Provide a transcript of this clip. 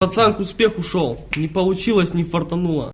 пацан к успеху шел. Не получилось не фартануло.